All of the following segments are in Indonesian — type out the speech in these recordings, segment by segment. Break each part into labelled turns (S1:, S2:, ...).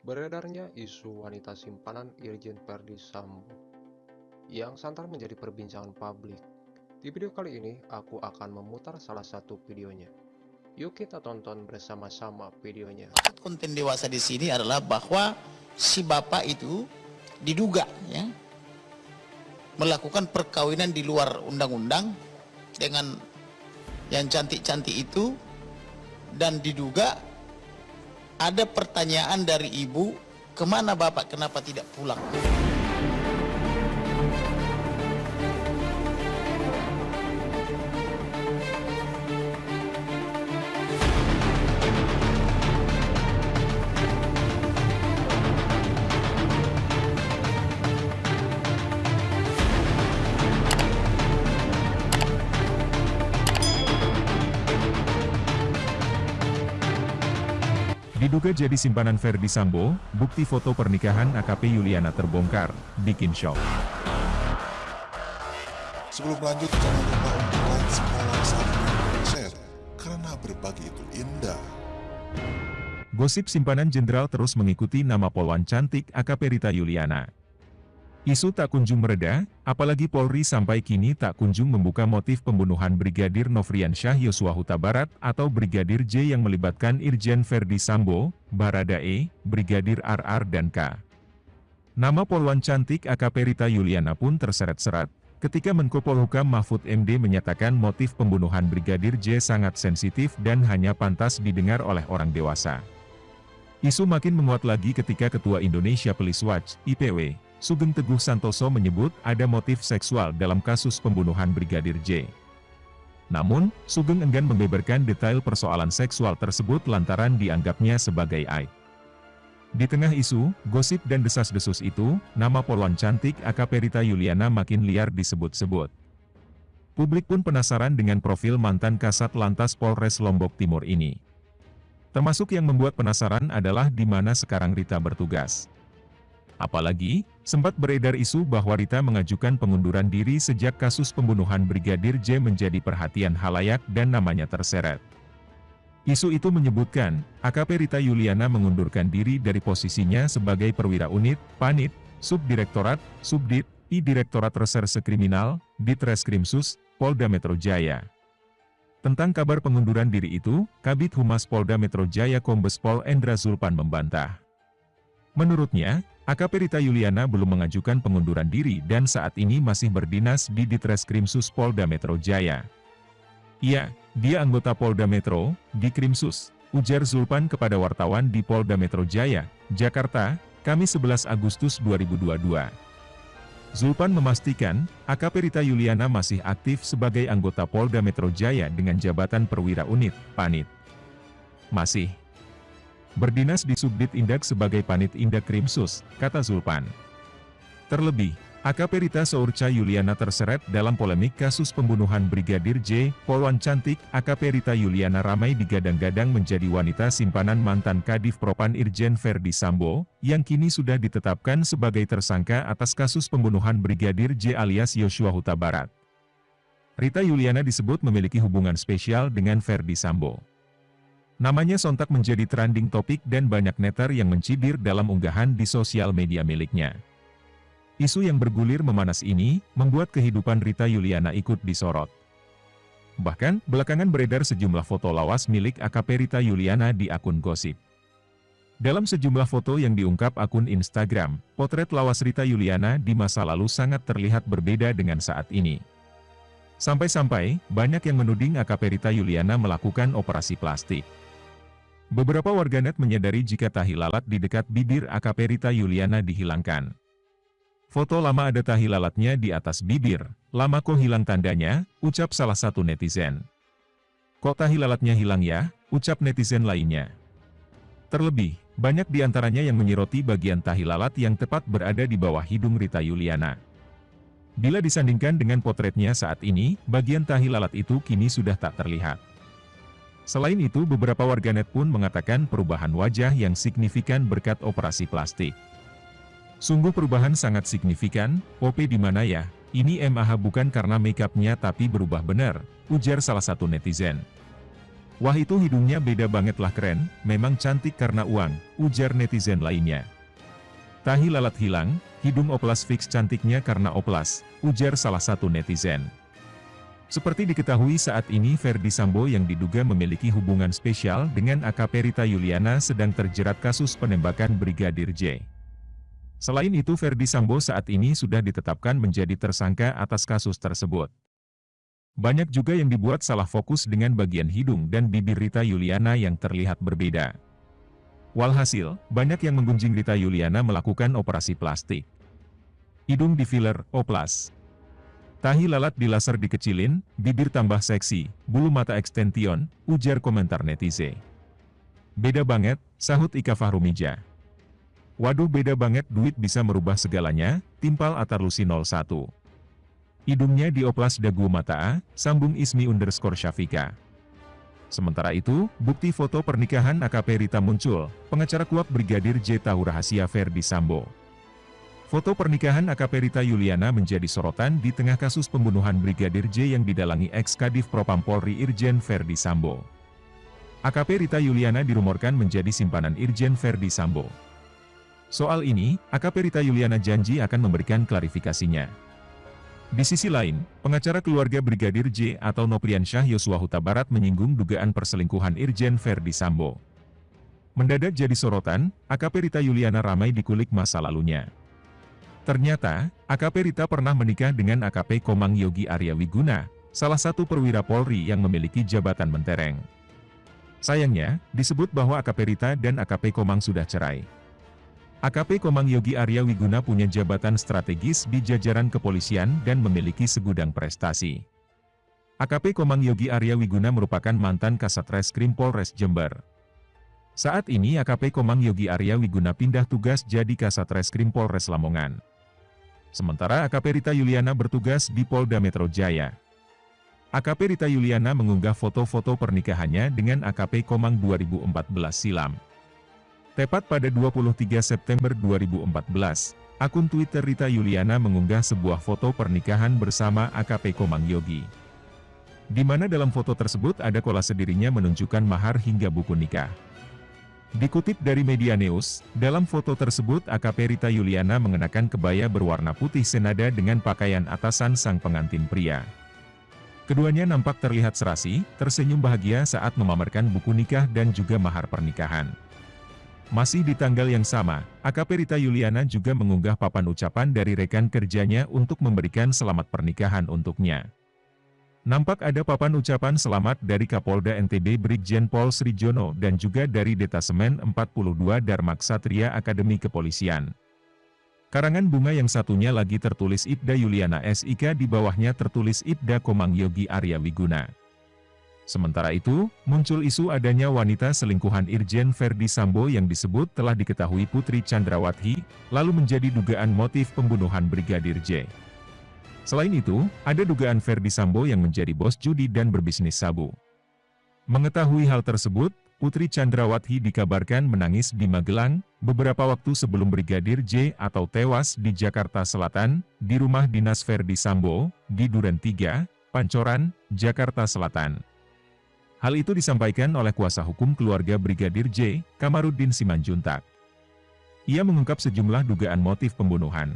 S1: Beredarnya isu wanita simpanan Irjen Verdi Sambo yang santar menjadi perbincangan publik. Di video kali ini, aku akan memutar salah satu videonya. Yuk kita tonton bersama-sama videonya.
S2: Konten dewasa di sini adalah bahwa si bapak itu diduga ya melakukan perkawinan di luar undang-undang dengan yang cantik-cantik itu dan diduga ada pertanyaan dari ibu ke mana bapak? Kenapa tidak pulang
S3: Diduga jadi simpanan Verdi Sambo, bukti foto pernikahan AKP Yuliana terbongkar, bikin shock.
S4: Sebelum lanjut, jangan lupa untuk like, subscribe, dan share, karena berbagi itu indah.
S3: Gosip simpanan jenderal terus mengikuti nama polwan cantik AKP Rita Yuliana. Isu tak kunjung mereda, apalagi Polri sampai kini tak kunjung membuka motif pembunuhan Brigadir Nofrian Syah Yosua Huta Barat atau Brigadir J yang melibatkan Irjen Verdi Sambo, Baradae, Brigadir RR dan K. Nama Polwan cantik AKP Rita Yuliana pun terseret-seret, ketika Menko Polhukam Mahfud MD menyatakan motif pembunuhan Brigadir J sangat sensitif dan hanya pantas didengar oleh orang dewasa. Isu makin menguat lagi ketika Ketua Indonesia Police Watch, IPW, Sugeng Teguh Santoso menyebut ada motif seksual dalam kasus pembunuhan Brigadir J. Namun, Sugeng enggan membeberkan detail persoalan seksual tersebut lantaran dianggapnya sebagai aib. Di tengah isu, gosip dan desas-desus itu, nama polwan cantik AKP Rita Yuliana makin liar disebut-sebut. Publik pun penasaran dengan profil mantan kasat lantas Polres Lombok Timur ini. Termasuk yang membuat penasaran adalah di mana sekarang Rita bertugas. Apalagi, sempat beredar isu bahwa Rita mengajukan pengunduran diri sejak kasus pembunuhan Brigadir J menjadi perhatian halayak dan namanya terseret. Isu itu menyebutkan, AKP Rita Yuliana mengundurkan diri dari posisinya sebagai perwira unit, panit, subdirektorat, subdit, I Direktorat Reserse Kriminal, Ditreskrimsus, Polda Metro Jaya. Tentang kabar pengunduran diri itu, Kabit Humas Polda Metro Jaya Kombes Pol Endra Zulpan membantah. Menurutnya, AKP Rita Yuliana belum mengajukan pengunduran diri dan saat ini masih berdinas di Ditreskrimsus Polda Metro Jaya. Iya, dia anggota Polda Metro, di Krimsus, ujar Zulpan kepada wartawan di Polda Metro Jaya, Jakarta, Kamis 11 Agustus 2022. Zulpan memastikan, AKP Rita Yuliana masih aktif sebagai anggota Polda Metro Jaya dengan jabatan perwira unit, panit. Masih berdinas di Subdit Indak sebagai Panit Indak Krimsus, kata Zulpan. Terlebih, AKP Rita Sourca Yuliana terseret dalam polemik kasus pembunuhan Brigadir J, Polwan Cantik, AKP Rita Yuliana ramai digadang-gadang menjadi wanita simpanan mantan Kadif Propan Irjen Verdi Sambo, yang kini sudah ditetapkan sebagai tersangka atas kasus pembunuhan Brigadir J alias Yosua Huta Barat. Rita Yuliana disebut memiliki hubungan spesial dengan Verdi Sambo. Namanya sontak menjadi trending topik dan banyak netter yang mencibir dalam unggahan di sosial media miliknya. Isu yang bergulir memanas ini, membuat kehidupan Rita Yuliana ikut disorot. Bahkan, belakangan beredar sejumlah foto lawas milik AKP Rita Yuliana di akun gosip. Dalam sejumlah foto yang diungkap akun Instagram, potret lawas Rita Yuliana di masa lalu sangat terlihat berbeda dengan saat ini. Sampai-sampai, banyak yang menuding AKP Rita Yuliana melakukan operasi plastik. Beberapa warganet menyadari jika tahi lalat di dekat bibir AKP Rita Yuliana dihilangkan. Foto lama ada tahi lalatnya di atas bibir, lama kok hilang tandanya, ucap salah satu netizen. Kok tahi lalatnya hilang ya, ucap netizen lainnya. Terlebih, banyak di antaranya yang menyiroti bagian tahi lalat yang tepat berada di bawah hidung Rita Yuliana. Bila disandingkan dengan potretnya saat ini, bagian tahi lalat itu kini sudah tak terlihat. Selain itu beberapa warganet pun mengatakan perubahan wajah yang signifikan berkat operasi plastik. Sungguh perubahan sangat signifikan, OP di mana ya? Ini MAH bukan karena makeupnya tapi berubah benar, ujar salah satu netizen. Wah itu hidungnya beda banget lah keren, memang cantik karena uang, ujar netizen lainnya. Tahi lalat hilang, hidung oplas fix cantiknya karena oplas, ujar salah satu netizen. Seperti diketahui saat ini Ferdi Sambo yang diduga memiliki hubungan spesial dengan AKP Rita Yuliana sedang terjerat kasus penembakan Brigadir J. Selain itu Ferdi Sambo saat ini sudah ditetapkan menjadi tersangka atas kasus tersebut. Banyak juga yang dibuat salah fokus dengan bagian hidung dan bibir Rita Yuliana yang terlihat berbeda. Walhasil, banyak yang menggunjing Rita Yuliana melakukan operasi plastik. Hidung di filler, oplas. Tahi lalat di laser dikecilin, bibir tambah seksi, bulu mata ekstension, ujar komentar netizen. Beda banget, sahut Ika Fahrumija. Waduh beda banget duit bisa merubah segalanya, timpal Atarlusi 01. Hidungnya dioplas dagu mata sambung Ismi underscore Syafika. Sementara itu, bukti foto pernikahan AKP Rita muncul, pengacara kuap Brigadir J tahu rahasia Ferdi Sambo. Foto pernikahan AKP Rita Yuliana menjadi sorotan di tengah kasus pembunuhan Brigadir J yang didalangi ex-Kadif Propam Polri Irjen Verdi Sambo. AKP Rita Yuliana dirumorkan menjadi simpanan Irjen Verdi Sambo. Soal ini, AKP Rita Yuliana janji akan memberikan klarifikasinya. Di sisi lain, pengacara keluarga Brigadir J atau Nopriansyah Yosua Huta Barat menyinggung dugaan perselingkuhan Irjen Verdi Sambo. Mendadak jadi sorotan, AKP Rita Yuliana ramai dikulik masa lalunya. Ternyata, AKP Rita pernah menikah dengan AKP Komang Yogi Arya Wiguna, salah satu perwira Polri yang memiliki jabatan mentereng. Sayangnya, disebut bahwa AKP Rita dan AKP Komang sudah cerai. AKP Komang Yogi Arya Wiguna punya jabatan strategis di jajaran kepolisian dan memiliki segudang prestasi. AKP Komang Yogi Arya Wiguna merupakan mantan Kasat Reskrim Polres Jember. Saat ini AKP Komang Yogi Arya Wiguna pindah tugas jadi Kasat Reskrim Polres Lamongan. Sementara AKP Rita Yuliana bertugas di Polda Metro Jaya. AKP Rita Yuliana mengunggah foto-foto pernikahannya dengan AKP Komang 2014 silam. Tepat pada 23 September 2014, akun Twitter Rita Yuliana mengunggah sebuah foto pernikahan bersama AKP Komang Yogi. Di mana dalam foto tersebut ada kolase dirinya menunjukkan mahar hingga buku nikah. Dikutip dari Media News, dalam foto tersebut AKP Rita Yuliana mengenakan kebaya berwarna putih senada dengan pakaian atasan sang pengantin pria. Keduanya nampak terlihat serasi, tersenyum bahagia saat memamerkan buku nikah dan juga mahar pernikahan. Masih di tanggal yang sama, AKP Rita Yuliana juga mengunggah papan ucapan dari rekan kerjanya untuk memberikan selamat pernikahan untuknya. Nampak ada papan ucapan selamat dari Kapolda NTB Brigjen Pol Srijono dan juga dari Detasemen 42 Darmak Satria Akademi Kepolisian. Karangan bunga yang satunya lagi tertulis Ibda Yuliana SIK di bawahnya tertulis Ibda Komang Yogi Arya Wiguna. Sementara itu, muncul isu adanya wanita selingkuhan Irjen Verdi Sambo yang disebut telah diketahui Putri Chandrawati, lalu menjadi dugaan motif pembunuhan Brigadir J. Selain itu, ada dugaan Verdi Sambo yang menjadi bos judi dan berbisnis sabu. Mengetahui hal tersebut, Putri Chandrawati dikabarkan menangis di Magelang, beberapa waktu sebelum Brigadir J atau tewas di Jakarta Selatan, di rumah dinas Verdi Sambo, di Duren 3, Pancoran, Jakarta Selatan. Hal itu disampaikan oleh kuasa hukum keluarga Brigadir J, Kamarudin Simanjuntak. Ia mengungkap sejumlah dugaan motif pembunuhan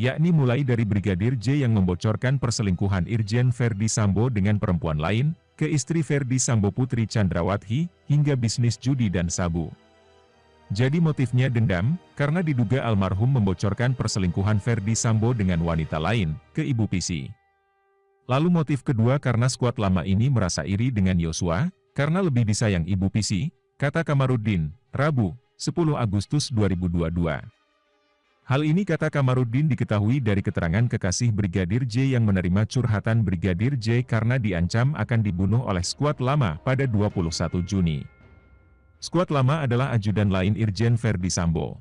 S3: yakni mulai dari Brigadir J yang membocorkan perselingkuhan Irjen Verdi Sambo dengan perempuan lain, ke istri Verdi Sambo Putri Chandrawati, hingga bisnis judi dan sabu. Jadi motifnya dendam, karena diduga almarhum membocorkan perselingkuhan Verdi Sambo dengan wanita lain, ke Ibu Pisi. Lalu motif kedua karena skuad lama ini merasa iri dengan Yosua, karena lebih disayang Ibu Pisi, kata Kamarudin, Rabu, 10 Agustus 2022. Hal ini kata Kamarudin diketahui dari keterangan kekasih Brigadir J yang menerima curhatan Brigadir J karena diancam akan dibunuh oleh skuad lama pada 21 Juni. Skuad lama adalah ajudan lain Irjen Verdi Sambo.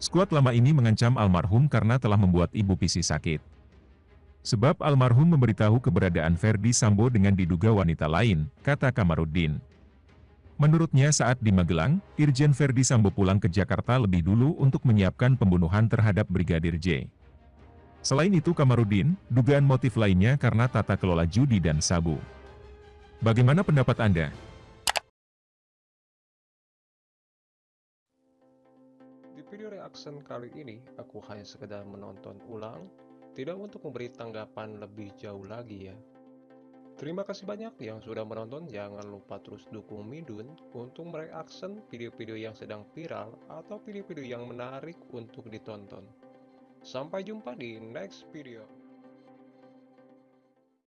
S3: Skuad lama ini mengancam almarhum karena telah membuat Ibu Pisi sakit. Sebab almarhum memberitahu keberadaan Verdi Sambo dengan diduga wanita lain, kata Kamarudin. Menurutnya saat di Magelang, Irjen Verdi Sambo pulang ke Jakarta lebih dulu untuk menyiapkan pembunuhan terhadap Brigadir J. Selain itu Kamarudin, dugaan motif lainnya karena tata kelola judi dan sabu. Bagaimana pendapat Anda?
S1: Di video reaction kali ini, aku hanya sekedar menonton ulang, tidak untuk memberi tanggapan lebih jauh lagi ya. Terima kasih banyak yang sudah menonton, jangan lupa terus dukung Midun untuk mereaction video-video yang sedang viral atau video-video yang menarik untuk ditonton. Sampai jumpa di next video.